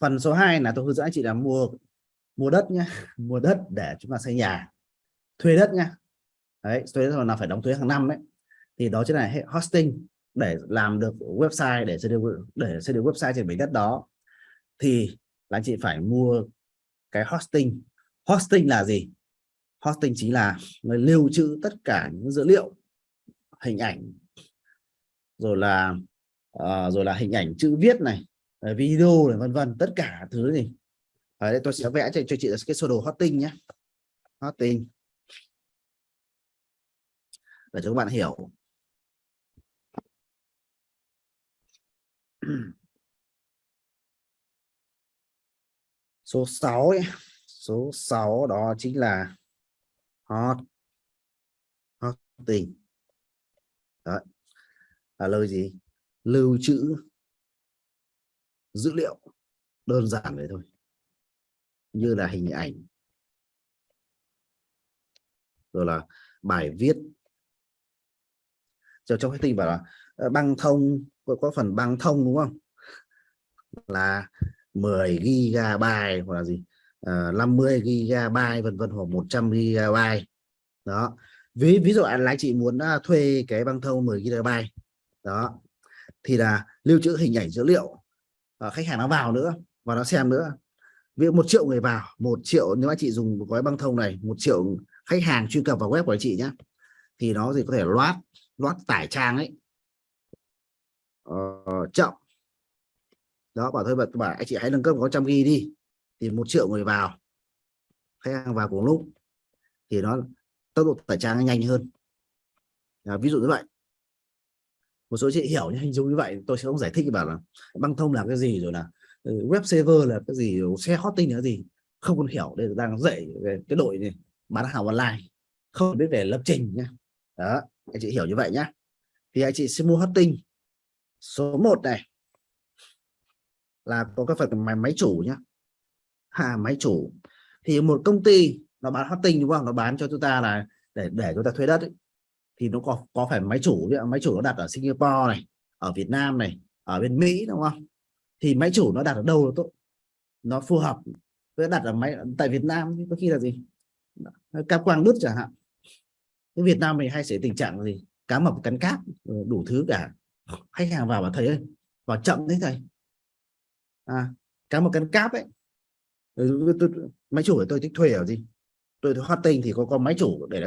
phần số 2 là tôi hướng dẫn anh chị là mua mua đất nhé mua đất để chúng ta xây nhà. Thuê đất nhá. Đấy thuê đất là phải đóng thuế hàng năm đấy. Thì đó chính là hệ hosting để làm được website để xây được để xây được website trên mảnh đất đó. Thì là anh chị phải mua cái hosting. Hosting là gì? Hosting chính là người lưu trữ tất cả những dữ liệu hình ảnh rồi là uh, rồi là hình ảnh chữ viết này video này vân vân tất cả thứ gì ở đây tôi sẽ vẽ cho, cho chị cái sơ đồ hosting nhé. Hosting để cho các bạn hiểu. Số 6 ấy. số 6 đó chính là hot hosting đó là lời gì? Lưu trữ dữ liệu đơn giản vậy thôi. Như là hình ảnh. Rồi là bài viết. Cho trong cái tin bảo là ờ, băng thông có, có phần băng thông đúng không? Là 10 gigabyte hoặc là gì? Ờ, à, 50 gigabyte vân vân hoặc 100 gigabyte. Đó. Ví ví dụ anh chị muốn à, thuê cái băng thông 10 gigabyte. Đó. Thì là lưu trữ hình ảnh dữ liệu uh, khách hàng nó vào nữa và nó xem nữa. Ví dụ một triệu người vào một triệu nếu anh chị dùng một gói băng thông này một triệu khách hàng truy cập vào web của anh chị nhé thì nó thì có thể loát loát tải trang ấy. Uh, chậm. Đó bảo thôi bạn bảo anh chị hãy nâng cấp có trăm ghi đi. Thì một triệu người vào khách hàng vào cùng lúc thì nó tốc độ tải trang nhanh hơn. À, ví dụ như vậy một số chị hiểu hình dung như vậy tôi sẽ không giải thích bảo là băng thông là cái gì rồi là ừ, web server là cái gì xe hosting là gì. Không còn hiểu đây đang dạy về cái đội này bán hàng online không biết về lập trình nhé đó anh chị hiểu như vậy nhé thì anh chị sẽ mua hosting số 1 này. Là có cái phần máy máy chủ nhá. À, máy chủ. Thì một công ty nó bán hosting đúng không? Nó bán cho chúng ta là để để chúng ta thuê đất ấy thì nó có có phải máy chủ máy chủ nó đặt ở Singapore này ở Việt Nam này ở bên Mỹ đúng không? Thì máy chủ nó đặt ở đâu nó tốt nó phù hợp với đặt ở máy tại Việt Nam có khi là gì? Cáp quang đứt chẳng hạn. Cái Việt Nam mình hay xảy tình trạng gì? Cá mập cắn cáp ờ, đủ thứ cả. Khách hàng vào và thầy ơi vào chậm đấy thầy. À, cá mập cắn cáp ấy. Ừ, tôi, tôi, máy chủ của tôi thích thuê ở gì? Tôi hosting thì có con máy chủ để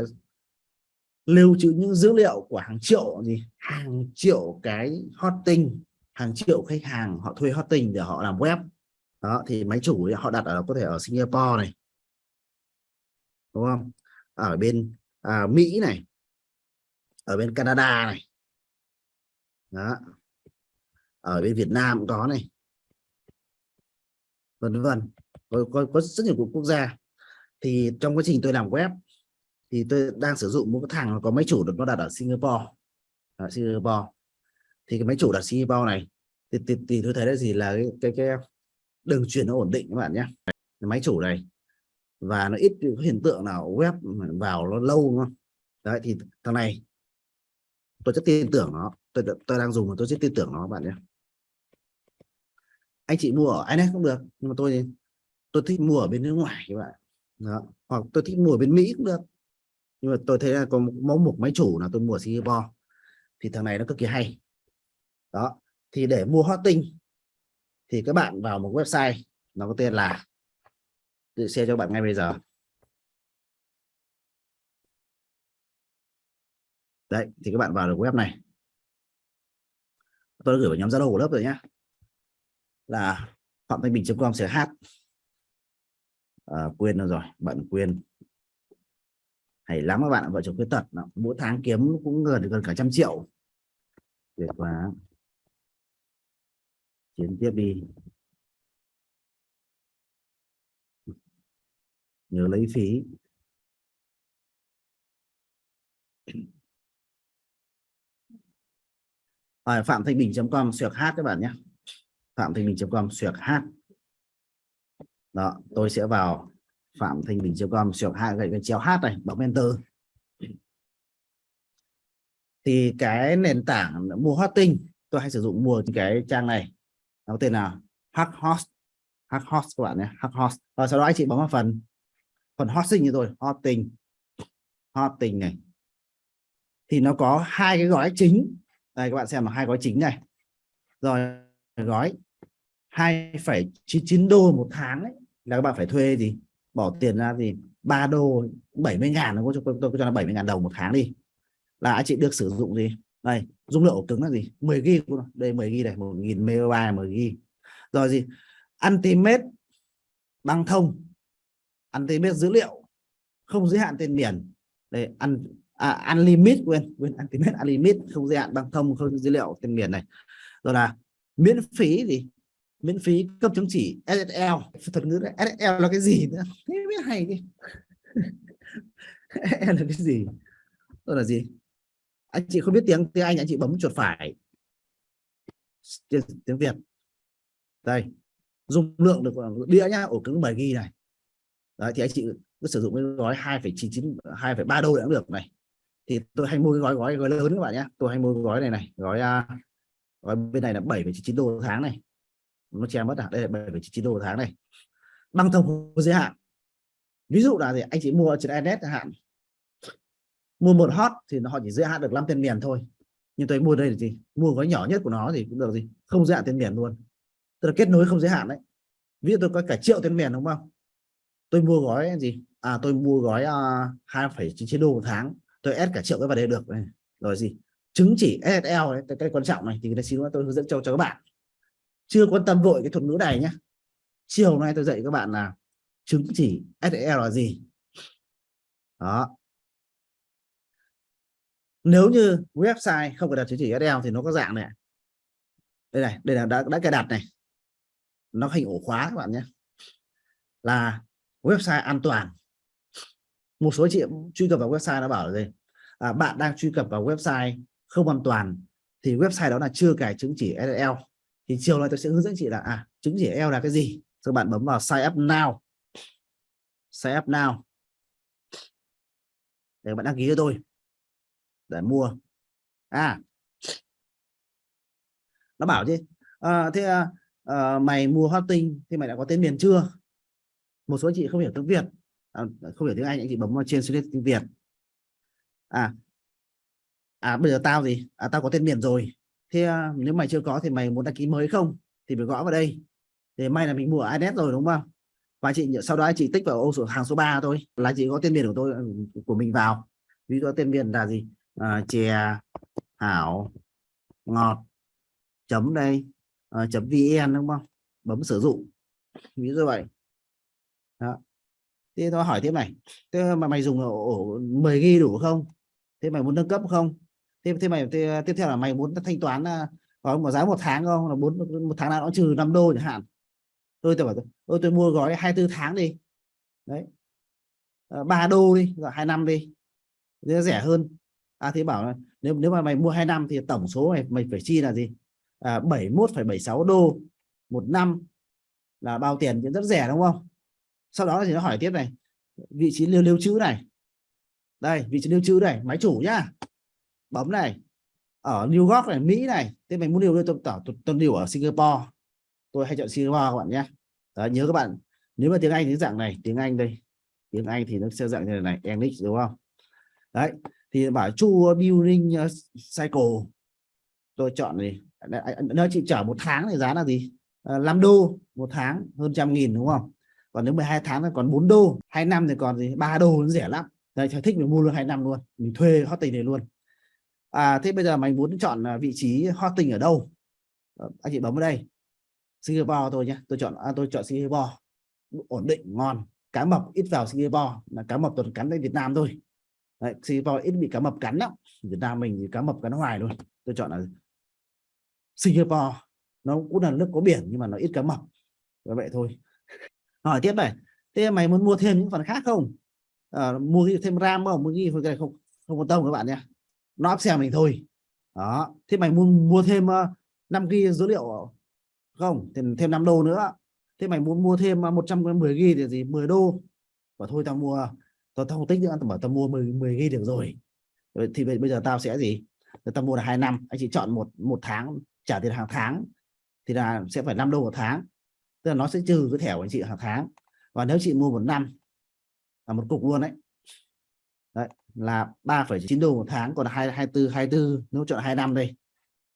lưu trữ những dữ liệu của hàng triệu gì hàng triệu cái hosting hàng triệu khách hàng họ thuê hosting để họ làm web. Đó thì máy chủ họ đặt ở có thể ở Singapore này. Đúng không? Ở bên à, Mỹ này. Ở bên Canada này. Đó. Ở bên Việt Nam cũng có này. Vân vân. Có, có, có rất nhiều quốc gia. Thì trong quá trình tôi làm web thì tôi đang sử dụng một cái thằng có máy chủ được nó đặt ở Singapore. Ở Singapore. Thì cái máy chủ đặt Singapore này thì, thì, thì tôi thấy là gì là cái cái, cái đường truyền nó ổn định các bạn nhé. Máy chủ này. Và nó ít có hiện tượng nào web vào nó lâu đúng không? Đấy thì thằng này tôi rất tin tưởng nó. Tôi tôi đang dùng mà tôi rất tin tưởng nó các bạn nhé. Anh chị mua ở inet cũng được nhưng mà tôi tôi thích mua ở bên nước ngoài các bạn. Đó. hoặc tôi thích mua ở bên mỹ cũng được nhưng mà tôi thấy là có mẫu một máy chủ là tôi mua ở Singapore. Thì thằng này nó cực kỳ hay. Đó. Thì để mua hosting thì các bạn vào một website nó có tên là tự share cho bạn ngay bây giờ. Đấy thì các bạn vào được web này. Tôi đã gửi vào nhóm zalo của lớp rồi nhé là phạm thanh bình.com sẽ hát. À, quên rồi bạn quên hay lắm các bạn vợ chồng khuyết tật mỗi tháng kiếm cũng gần gần cả trăm triệu. Tuyệt quá. Chiến tiếp đi. Nhớ lấy phí. À, phạm thanh bình.com xuyệt hát các bạn nhé. Phạm thanh bình.com xuyệt hát. Đó tôi sẽ vào phạm thanh bình.com xuyệt hát gậy cái chéo hát này bấm enter. Thì cái nền tảng mua hosting tôi hay sử dụng mua cái trang này. Nó tên là Hackhost hack host các bạn nhé hack host và sau đó anh chị bấm vào phần phần hosting như tôi hosting hosting này. Thì nó có hai cái gói chính. Đây các bạn xem là hai gói chính này. Rồi gói 2,99 đô một tháng ấy, là các bạn phải thuê gì? Bỏ tiền ra thì 3 đô 70 ngàn nó tôi, tôi cho là 70 ngàn đồng một tháng đi. Là anh chị được sử dụng gì? Đây dung lượng ổ cứng là gì? 10 gb đây 10 gb này 1000 MB 10 gb rồi gì? Ultimate băng thông. Ultimate dữ liệu. Không giới hạn tên miền đây ăn à, unlimit quên quên Ultimate unlimit không giới hạn băng thông không dữ liệu tên miền này. Rồi là miễn phí gì miễn phí cấp chứng chỉ SSL thuật ngữ đấy. SSL là cái gì nữa? Thế biết hay đi. Là cái gì? Đó là gì? Anh chị không biết tiếng tiếng Anh anh chị bấm chuột phải. Tiếng Việt. Đây. Dung lượng được đĩa nhá ổ cứng 7 gb này. Đấy thì anh chị cứ sử dụng cái gói 2,99 2,3 đô cũng được này. Thì tôi hay mua cái gói gói gói lớn các bạn nhé tôi hay mua cái gói này này gói uh, gói bên này là 7,99 đô tháng này nó che mất à đây là 7,99 đô tháng này. Băng thông có giới hạn. Ví dụ là gì? Anh chị mua trên internet hạn. Mua một hot thì họ chỉ giới hạn được 5 tên miền thôi. Nhưng tôi mua đây là gì? Mua gói nhỏ nhất của nó thì cũng được gì? Không giới hạn tên miền luôn. Tức là kết nối không giới hạn đấy. Ví dụ tôi có cả triệu tên miền đúng không? Tôi mua gói gì? À tôi mua gói à, hai phẩy chín đô một tháng. Tôi ép cả triệu cái vào đây được này. Rồi gì? Chứng chỉ SSL đấy cái, cái quan trọng này. Thì xin tôi hướng dẫn cho cho các bạn chưa quan tâm vội cái thuật ngữ này nhé chiều hôm nay tôi dạy các bạn là chứng chỉ SSL là gì? Đó. Nếu như website không có đặt chứng chỉ SSL thì nó có dạng này. Đây này đây là đã, đã cài đặt này. Nó hình ổ khóa các bạn nhé. Là website an toàn. Một số chị truy cập vào website nó bảo là gì? À, bạn đang truy cập vào website không an toàn thì website đó là chưa cài chứng chỉ SSL thì chiều nay tôi sẽ hướng dẫn chị là à chứng chỉ SSL là cái gì? Rồi bạn bấm vào sign up now. Sign up now. Để bạn đăng ký cho tôi. Để mua. À. Nó bảo chứ à, thế à, à, mày mua hosting thì mày đã có tên miền chưa? Một số chị không hiểu tiếng Việt. À, không hiểu tiếng Anh anh chị bấm vào trên select tiếng Việt. À. À bây giờ tao gì? À tao có tên miền rồi thế uh, nếu mày chưa có thì mày muốn đăng ký mới không? Thì phải gõ vào đây. Để may là mình mua ở rồi đúng không? Và chị sau đó chị tích vào ô số hàng số 3 thôi. Là chị có tên miền của tôi ừ, của mình vào. Ví dụ tên miền là gì? À, chè hảo ngọt chấm đây à, chấm vn đúng không? Bấm sử dụng. Ví dụ vậy. Đó. thế tôi hỏi tiếp này. Thế mà mày dùng ổ 10 ghi đủ không? Thế mày muốn nâng cấp không? Thế thế mày thế, tiếp theo là mày muốn thanh toán à, có một giá một tháng không? Là bốn một tháng nào nó trừ 5 đô chẳng hạn. Tôi tôi bảo tôi, tôi mua gói 24 tháng đi. Đấy. Ờ, ba đô đi rồi hai năm đi. Thế rẻ hơn. À thế bảo là nếu nếu mà mày mua hai năm thì tổng số mày mày phải chi là gì? À, 71,76 đô một năm là bao tiền? Thì rất rẻ đúng không? Sau đó thì nó hỏi tiếp này vị trí lưu lưu trữ này. Đây vị trí lưu trữ này máy chủ nhá bấm này ở New York này Mỹ này thế mình muốn điều tôi tỏ tôi điều ở Singapore. Tôi hay chọn Singapore các bạn nhé. Đó, nhớ các bạn nếu mà tiếng Anh tiếng dạng này tiếng Anh đây. Tiếng Anh thì nó sẽ dạng như này English đúng không? Đấy thì bảo chu building uh, cycle. Tôi chọn gì? Nó chỉ chở một tháng thì giá là gì? Ờ, à, 5 đô một tháng hơn trăm nghìn đúng không? Còn nếu 12 tháng thì còn 4 đô hai năm thì còn gì? Ba đô nó rẻ lắm. Đây thích mình mua luôn hai năm luôn. Mình thuê hosting này luôn à thế bây giờ mày muốn chọn à, vị trí hosting ở đâu? À, anh chị bấm vào đây. Singapore tôi nhé tôi chọn à, tôi chọn Singapore. Ổn định ngon. Cá mập ít vào Singapore là cá mập toàn cắn lên Việt Nam thôi. Đấy, Singapore ít bị cá mập cắn lắm. Việt Nam mình thì cá mập cắn hoài luôn. Tôi chọn là Singapore. Nó cũng là nước có biển nhưng mà nó ít cá mập. Vậy thôi. Hỏi tiếp này. Thế mày muốn mua thêm những phần khác không? À, mua thêm ram không? Mua gì không không không quan tâm các bạn nhé nó áp xe mình thôi. Đó. Thế mày muốn mua thêm uh, ờ, 5 gb dữ liệu không? Thì thêm 5 đô nữa. Thế mày muốn mua thêm ờ, 110 ghi thì gì? 10 đô. Và thôi tao mua tao, tao không tích nữa. Tao bảo tao mua 10 10 ghi được rồi. Thì bây giờ tao sẽ gì? Tao mua là hai năm. Anh chị chọn một một tháng trả tiền hàng tháng thì là sẽ phải 5 đô một tháng. Tức là nó sẽ trừ cái thẻ của anh chị hàng tháng. Và nếu chị mua một năm là một cục luôn đấy là 3,9 đô một tháng còn 2 24 24 nếu chọn 2 năm đây.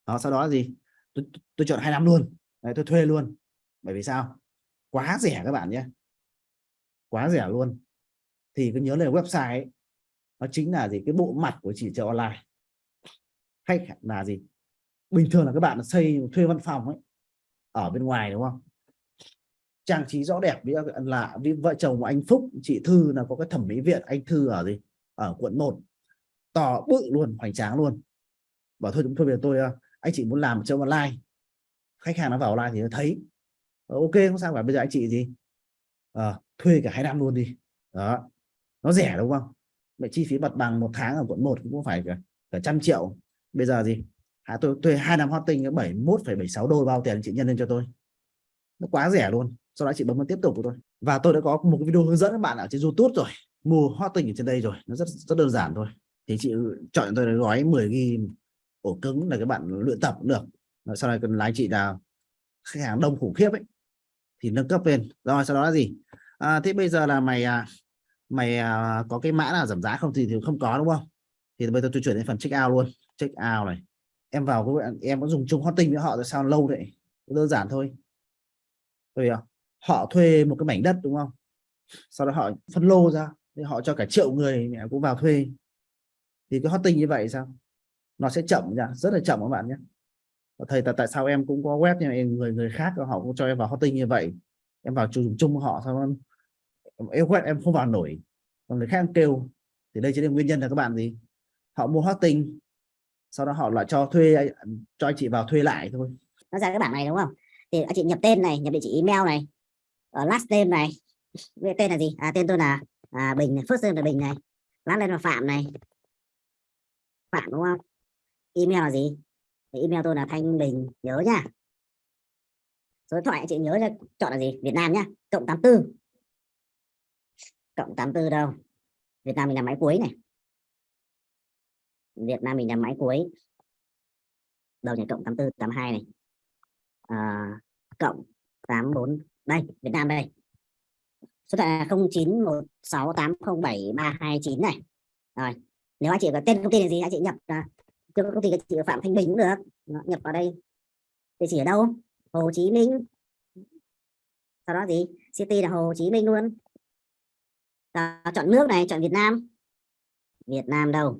Đó sau đó là gì? Tôi, tôi chọn 2 năm luôn. Đấy, tôi thuê luôn. Bởi vì sao? Quá rẻ các bạn nhé. Quá rẻ luôn. Thì cứ nhớ là website ấy, nó chính là gì? Cái bộ mặt của chỉ chợ online. Khách là gì? Bình thường là các bạn xây thuê văn phòng ấy ở bên ngoài đúng không? Trang trí rõ đẹp với là với vợ chồng của anh Phúc chị Thư là có cái thẩm mỹ viện anh Thư ở gì? Ở quận 1 to bự luôn hoành tráng luôn. Bảo thôi chúng tôi về tôi anh chị muốn làm cho online khách hàng nó vào online thì nó thấy. Ờ, ok không sao cả bây giờ anh chị gì? À, thuê cả hai năm luôn đi. Đó. Nó rẻ đúng không? Vậy chi phí mặt bằng một tháng ở quận 1 cũng phải cả, cả trăm triệu. Bây giờ gì? À, tôi thuê hai năm hot tinh 71,76 đô bao tiền chị nhân lên cho tôi. Nó quá rẻ luôn. Sau đó chị bấm vào tiếp tục của tôi. Và tôi đã có một cái video hướng dẫn các bạn ở trên YouTube rồi mua hot tinh ở trên đây rồi. Nó rất rất đơn giản thôi. Thì chị chọn tôi gói 10 ghi ổ cứng là các bạn luyện tập cũng được. Sau này cần lái chị là khách hàng đông khủng khiếp ấy thì nâng cấp lên. Rồi sau đó là gì? À, thế bây giờ là mày à, mày à, có cái mã nào giảm giá không? Thì, thì không có đúng không? Thì bây giờ tôi chuyển đến phần check out luôn. Check out này. Em vào các bạn em có dùng chung hot tinh với họ rồi sao lâu vậy đơn giản thôi. Rồi họ thuê một cái mảnh đất đúng không? Sau đó họ phân lô ra thì họ cho cả triệu người mẹ cũng vào thuê. Thì cái hot tinh như vậy sao? Nó sẽ chậm nhá rất là chậm các bạn nhé. Thầy tại tại sao em cũng có web nhưng em người người khác họ cũng cho em vào hot tinh như vậy? Em vào dùng chung họ sao em, em web em không vào nổi. Còn người khác kêu. Thì đây chính là nguyên nhân là các bạn gì? Họ mua hot tinh sau đó họ lại cho thuê cho anh chị vào thuê lại thôi. Nó ra cái bảng này đúng không? Thì anh chị nhập tên này nhập địa chỉ email này ở last name này. Tên là gì? À tên tôi là à, bình này phước name là bình này. Lát lên là phạm này. Phạm đúng không? Email là gì? Thì email tôi là thanh bình nhớ nhá. Số điện thoại chị nhớ là chọn là gì? Việt Nam nhá cộng 84 cộng 84 đâu? Việt Nam mình là máy cuối này. Việt Nam mình là máy cuối. Đầu nhà cộng 84 82 này. À, cộng 84 đây Việt Nam đây số điện thoại là 0916807329 này. Rồi nếu anh chị có tên công ty là gì anh chị nhập là công ty của chị Phạm Thanh Bình cũng được. Nhập vào đây. Địa chỉ ở đâu? Hồ Chí Minh. Sau đó gì? City là Hồ Chí Minh luôn. Đó, chọn nước này chọn Việt Nam. Việt Nam đâu?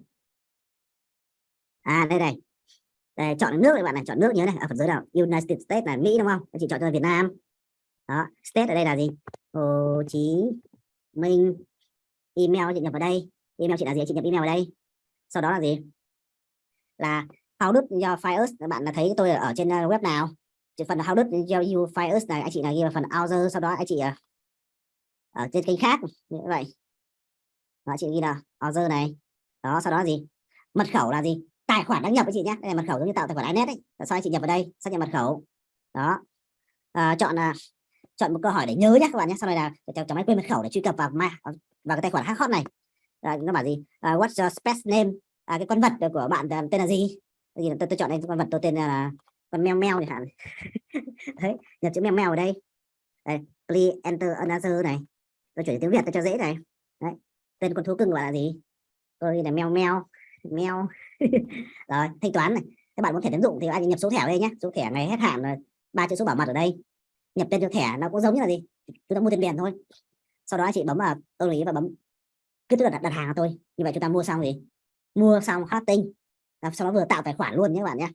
À đây này. Đây, chọn nước này bạn này chọn nước nhớ này. À, ở phần dưới nào United States là Mỹ đúng không? Anh chị chọn cho Việt Nam đó state ở đây là gì? Hồ Chí Minh. Email chị nhập vào đây. Email chị là gì? Chị nhập email vào đây. Sau đó là gì? Là how do your fires bạn là thấy tôi ở trên uh, web nào? Phần how do do you fires này anh chị là ghi vào phần other sau đó anh chị uh, ở trên kênh khác. Như vậy. Đó chị ghi là other này. Đó sau đó là gì? Mật khẩu là gì? Tài khoản đăng nhập với chị nhé đây là mật khẩu giống như tạo tài khoản inet ấy. Sau anh chị nhập vào đây? Xác nhận mật khẩu. Đó. À, chọn là chọn một câu hỏi để nhớ nhé các bạn nhé sau này là cháu máy quên mật khẩu để truy cập vào mà vào cái tài khoản hack hot này. À, nó bảo gì? À, what's your space name? À, cái con vật của bạn tên là gì? Gì? Tôi, tôi chọn đây con vật tôi tên là con mèo mèo chẳng hạn. Đấy nhập chữ mèo mèo ở đây. Đây please enter another này. Tôi chuyển tiếng việt tôi cho dễ này. Đấy tên con thú cưng gọi là gì? Tôi là mèo mèo mèo rồi thanh toán này. Các bạn muốn thẻ tín dụng thì anh nhập số thẻ ở đây nhé số thẻ ngày hết hạn là ba chữ số bảo mật ở đây nhập tên cho thẻ nó cũng giống như là gì? Chúng ta mua tiền điện thôi. Sau đó chị bấm vào tôi ý và bấm cứ tức là đặt, đặt hàng thôi tôi. Như vậy chúng ta mua xong gì? Mua xong hosting. Sau đó vừa tạo tài khoản luôn nhé các bạn nhé.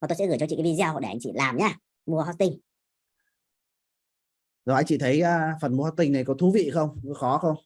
Và tôi sẽ gửi cho chị cái video để anh chị làm nhá mua hosting. Rồi anh chị thấy uh, phần mua hosting này có thú vị không? Có khó không?